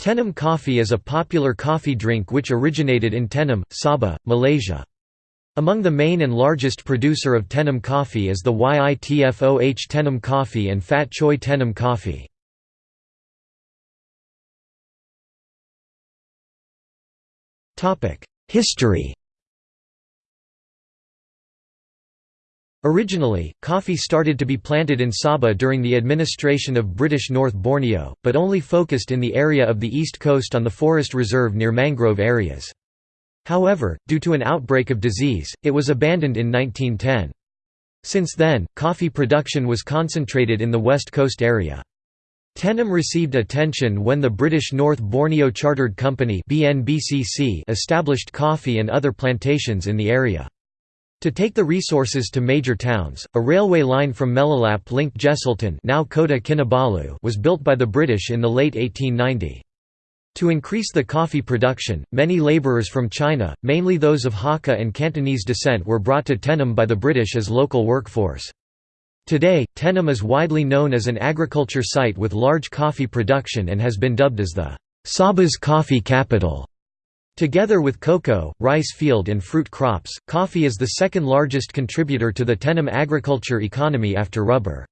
Tenom coffee is a popular coffee drink which originated in Tenom, Sabah, Malaysia. Among the main and largest producer of Tenom coffee is the YITFOH Tenom Coffee and Fat Choi Tenom Coffee. History Originally, coffee started to be planted in Sabah during the administration of British North Borneo, but only focused in the area of the east coast on the forest reserve near mangrove areas. However, due to an outbreak of disease, it was abandoned in 1910. Since then, coffee production was concentrated in the west coast area. Tenom received attention when the British North Borneo Chartered Company established coffee and other plantations in the area. To take the resources to major towns, a railway line from Melalap linked Jesselton now Kota Kinabalu was built by the British in the late 1890. To increase the coffee production, many labourers from China, mainly those of Hakka and Cantonese descent were brought to Tenom by the British as local workforce. Today, Tenom is widely known as an agriculture site with large coffee production and has been dubbed as the Sabah's coffee capital. Together with cocoa, rice field and fruit crops, coffee is the second largest contributor to the Tenom agriculture economy after rubber.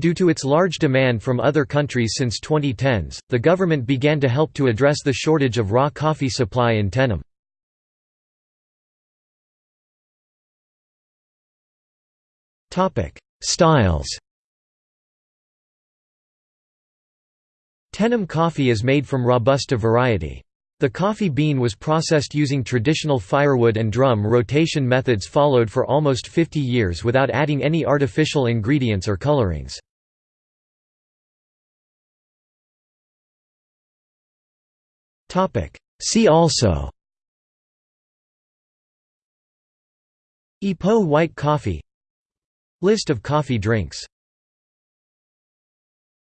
Due to its large demand from other countries since 2010s, the government began to help to address the shortage of raw coffee supply in Tenom. Styles Tenom coffee is made from Robusta variety. The coffee bean was processed using traditional firewood and drum rotation methods followed for almost 50 years without adding any artificial ingredients or colorings. See also Ipoh white coffee List of coffee drinks